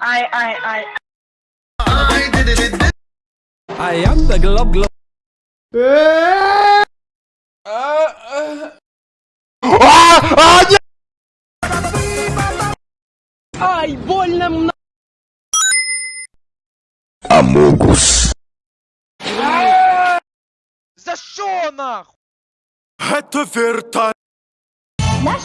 Ай, ай, ай. I am the glob glob. Ай, больно мно. За что нахуй? Это верта. Наш